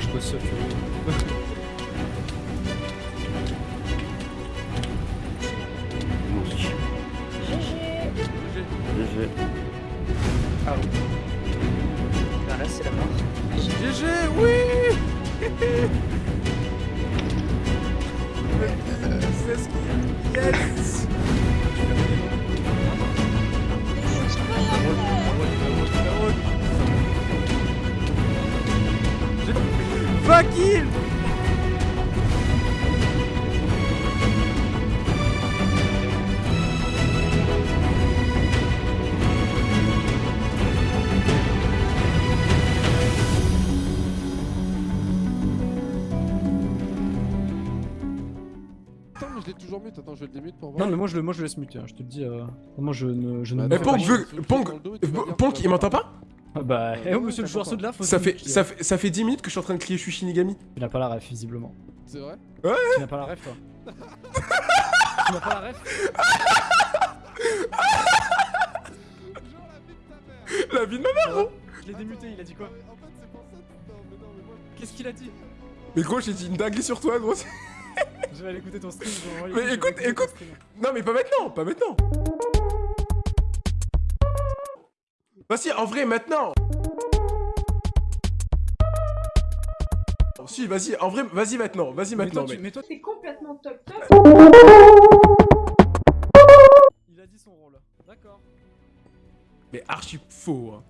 Je bosse seul, tu vois. GG. Ah oui. Ben là, c'est la mort. GG, oui C'est ce qui... Yes je l'ai toujours mute. Attends, je vais le démute pour voir. Non, mais moi je le, moi, je le laisse muter, hein, je te le dis. Euh... Moi je ne. Je ne Bah, Ponk, le Ponk, dos Ponk, que il m'entend pas pas- Bah, eh oh, monsieur le joueur saut de là, faut ça fait, ça, fait, ça fait 10 minutes que je suis en train de crier je suis Shinigami. Tu n'as pas la ref, visiblement. C'est vrai? Tu n'as pas la ref, toi. tu n'as pas la ref La vie de ma mère, gros Je l'ai démuté, il a dit quoi? En fait, c'est pour ça. Mais non, mais moi. Qu'est-ce qu'il a dit? Mais gros, j'ai dit une dinguerie sur toi, gros. Je vais aller écouter ton stream. Mais je écoute, écoute. Non, mais pas maintenant, pas maintenant. Vas-y, en vrai, maintenant. Si, vas-y, en vrai, vas-y maintenant, vas-y Mais maintenant, mais toi, C'est complètement top top. il a dit son rôle. D'accord. Mais archi faux. hein.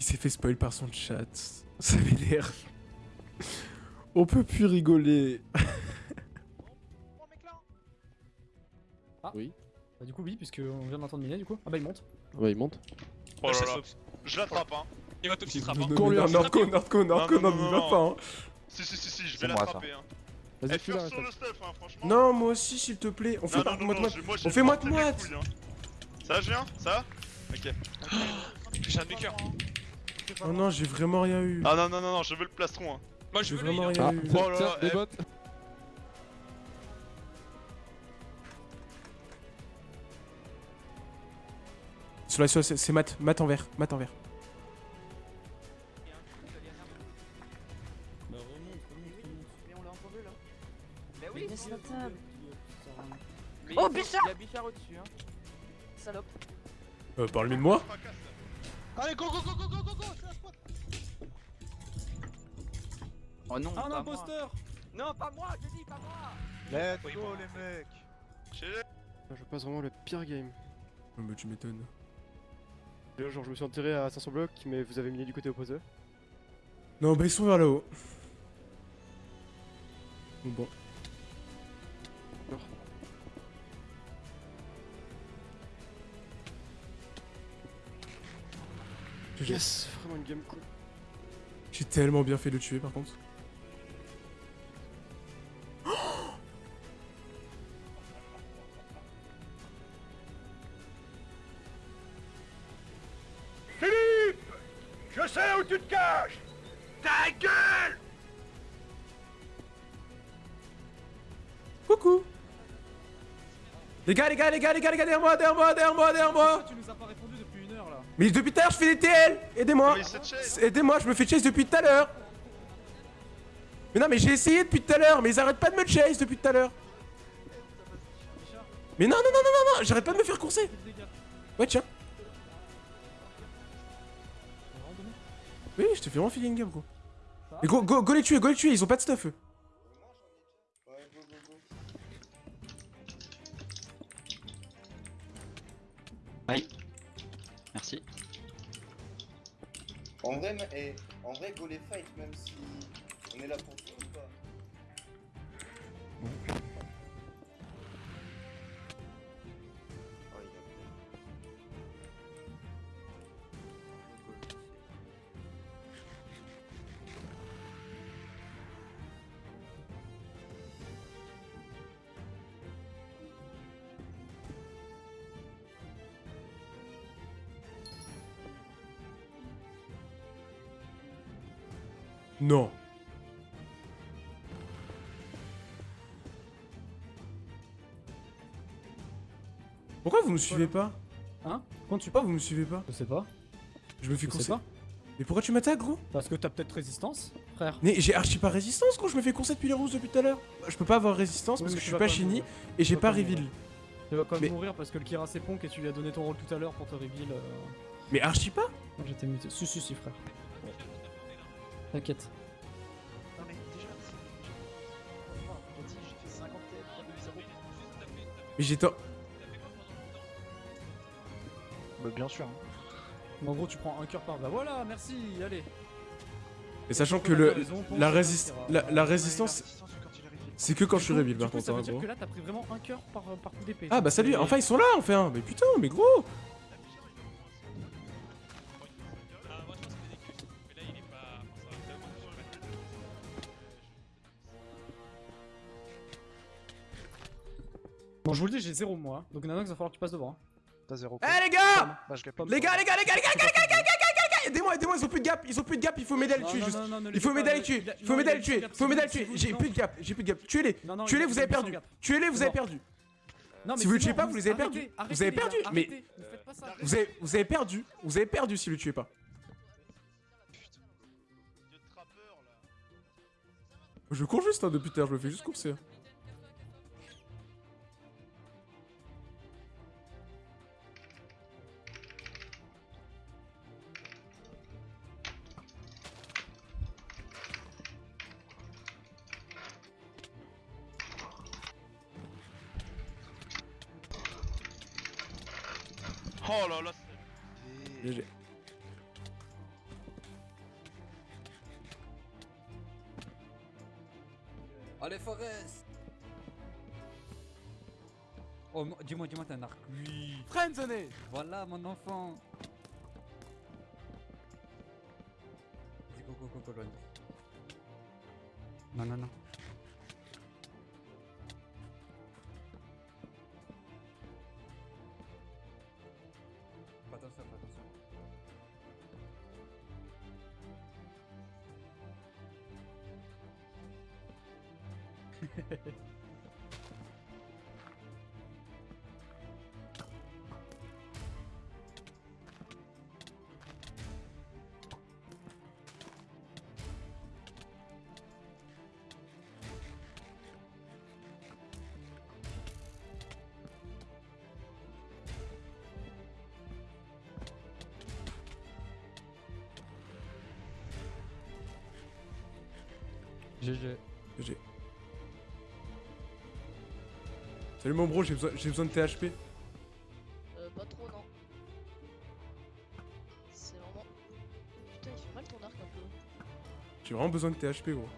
Il s'est fait spoil par son chat. Ça l'air. On peut plus rigoler. Bah, du coup, oui, puisque on vient d'entendre Minet, du coup. Ah bah, il monte. Ouais, il monte. Oh là là. Je l'attrape, hein. Il va top s'il Non, trappe. non, hein. non, Cours-lui non, un Nordco, Nordco, Nordco, Non, non, non, n'y non, va non. pas. hein. Si, si, si, si, je vais l'attraper, hein. Vas-y, fais sur le stuff, hein, franchement. Non, moi aussi, s'il te plaît. On fait non, pas non, non, moite non, moite. On fait moite moite. hein. Ça, je viens? Ça va? Ok. J'ai un cœur. Oh non, j'ai vraiment rien eu. Ah non, non, non, non, je veux le plastron, hein. Moi je veux lui. vraiment rien eu. Oh là là, Sur la sauce, c'est mat, mat en vert, mat en vert. Mais on l'a entendu là. Oui, Laisse la table. Mais Oh, Bichard Il y a Bichard au-dessus, hein. Salope. Euh, parle-lui de moi. Allez, go, go, go, go, go, go, go, c'est la spot. Oh non, un imposteur Non, pas moi, je dis pas moi. Let's go les mecs Je passe vraiment le pire game. Oh, bah, tu m'étonnes. Genre, je me suis enterré à 500 blocs, mais vous avez mis du côté opposé. Non, bah, ils sont vers là-haut. Bon. Yes, vraiment une game cool. J'ai tellement bien fait de le tuer par contre. Je sais où tu te caches. Ta gueule. Coucou. Les gars, les gars, les gars, les gars, les gars, derrière moi, derrière moi, derrière moi, derrière moi. Tu nous as pas répondu depuis une heure là. Mais depuis tout à l'heure, je fais des TL Aidez-moi. Aidez-moi, je me fais chase depuis tout à l'heure. Mais non, mais j'ai essayé depuis tout à l'heure, mais ils arrêtent pas de me chase depuis tout à l'heure. Mais non, non, non, non, non, non, j'arrête pas de me faire courser. Ouais, tiens Oui, je te fais vraiment filer une game, gros. Mais go, go, go les tuer, go les tuer, ils ont pas de stuff, eux. Merci. En vrai, mais- eh, en vrai, go les fight, même si on est là pour Non. Pourquoi vous me suivez pas Hein Quand tu pas, vous me suivez pas Je sais pas. Je me fais courser. pas. Mais pourquoi tu m'attaques, gros? Parce que t'as peut-être résistance, frère. Mais j'ai archi pas résistance, gros. Je me fais courser depuis les rousses depuis tout à l'heure. Je peux pas avoir résistance Oui, parce que je suis pas shiny et j'ai pas reveal. Tu vas quand même Mais- mourir parce que le Kira c'est Ponk et tu lui as donné ton rôle tout à l'heure pour te reveal. euh, Mais archi pas? J'étais muté. Si, si, si, frère. T'inquiète. Non mais déjà, j'ai j'ai fait 50 TF, 0. Mais j'étais. en- Bah bien sûr. Mais en gros, tu prends un cœur par. Bah voilà, merci, allez. Et sachant que le la, résist... La, la résistance, c'est que quand je suis du par contre, ça veut hein, dire gros. que là, t'as pris vraiment un cœur par, par coup d'épée. Ah bah salut, enfin ils sont là enfin, mais putain, mais gros je vous le dis, j'ai 0 moi. Donc Nanox, il va falloir que tu passes devant. T'as 0. Eh les gars Les gars, les gars, les gars, les gars, les gars, les gars, les gars Aidez-moi, aidez-moi, ils ont plus de gap, ils ont plus de gap, il faut m'aider à le tuer juste. Il faut m'aider à le tuer, il faut m'aider à le tuer, il faut m'aider à le tuer. J'ai plus de gap, j'ai plus de gap. Tuez-les, tuez-les, vous avez perdu. Tuez-les, vous avez perdu. Si vous le tuez pas, vous les avez perdus. Vous avez perdu, mais. Vous avez, vous avez perdu, vous avez perdu si vous le tuez pas. Je cours juste hein, depuis terre, je me fais juste courser. Oh là là. GG. Allez, Forest Oh, mo- dis-moi, dis-moi, t'as un arc. Oui. Friendzoné Voilà, mon enfant. Vas-y, go, go, go, go, loin. Non, non, non. GG. GG. Salut mon bro, j'ai besoin, de THP. Euh, pas trop, non. C'est vraiment. Putain, il fait mal ton arc un peu. J'ai vraiment besoin de THP gros.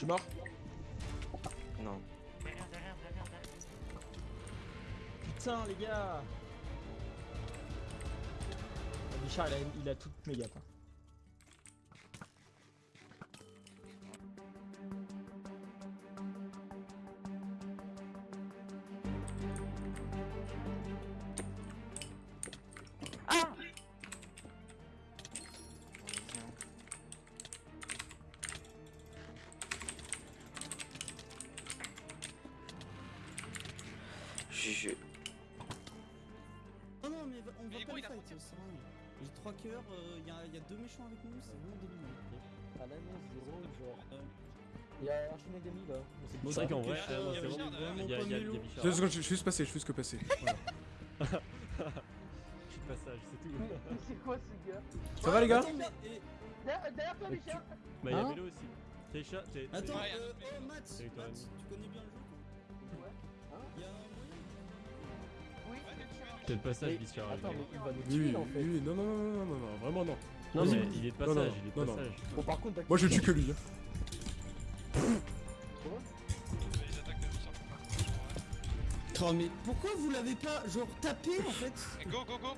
Suis mort Non. Putain, les gars Bichard, il a, il a toutes mes gaps. Non, mais on va pas les fight, c'est. J'ai 3 cœurs, il y, a deux méchants avec nous, c'est ah, Il y a un chemin là. C'est vrai qu'en vrai, euh, hein. je suis juste passé, je suis juste que passé. Je passage, c'est tout. C'est quoi ce gars Ça va les gars Derrière toi, Bah, il y a hein aussi. Attends, euh, oh, Matt, C'est le passage, Bichard. Attends, mais il va nous tuer en fait. oui, non, non, non, non, non, non, vraiment non. Non, mais il est de Non, non, passage, il est de non, non. passage. Bon, par contre, Moi je tue que lui. hein. De. Oh mais pourquoi vous l'avez pas genre tapé en fait Go, go, go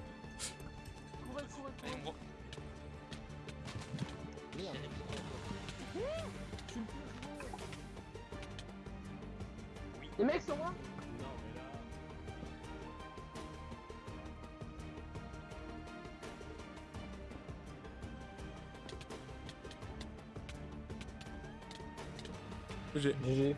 Courez, courez, courez. Les mecs sur moi J'ai. GG.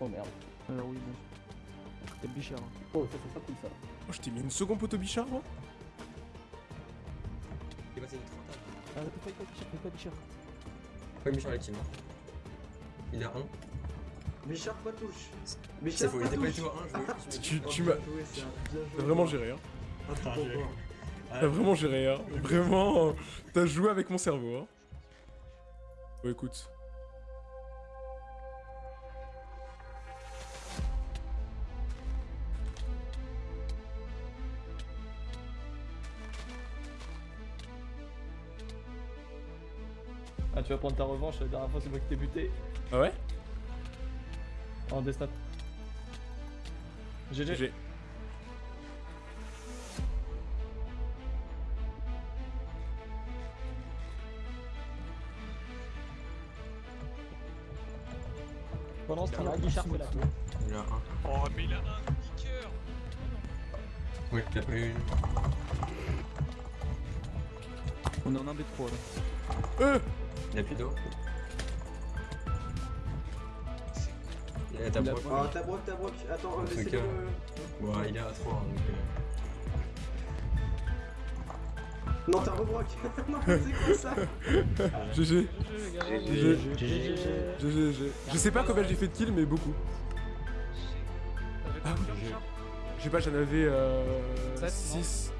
Oh merde. Alors oui, bon. T'es bichard. hein. Oh, ça c'est pas cool ça. Oh, je t'ai mis une seconde poteau bichard, moi Il est passé vite. Ah, fais pas bichard, fais pas bichard. Pas la team. Il a 1. Bichard pas touche. C'est Bichard faux, il pas était pas du touche. tout à 1. Je Tu, tu m'as. T'as vraiment géré, hein. Ah. T'as vraiment géré, hein. Vraiment. T'as joué avec mon cerveau, hein. Bon, écoute. Ah, tu vas prendre ta revanche, la dernière fois c'est moi qui t'ai buté. Ah ouais? En destat. GG. GG. Ce temps-là, Guichard fait la tour. Il a 1. Oh, mais il a un kicker Oui, il a pas eu. On est en 1v3 là. Euh Il a plus d'eau. Il a ta Il a broc. Ah, ta broc, ta broc. Attends, laissez-le. cas. Ouais, il est à 3. Donc, Non, t'as rebroc. non, c'est quoi ça GG. GG. GG. GG. Je sais pas combien j'ai fait de kills, mais beaucoup. Ah sais pas, j'en avais euh, Sept, non 6.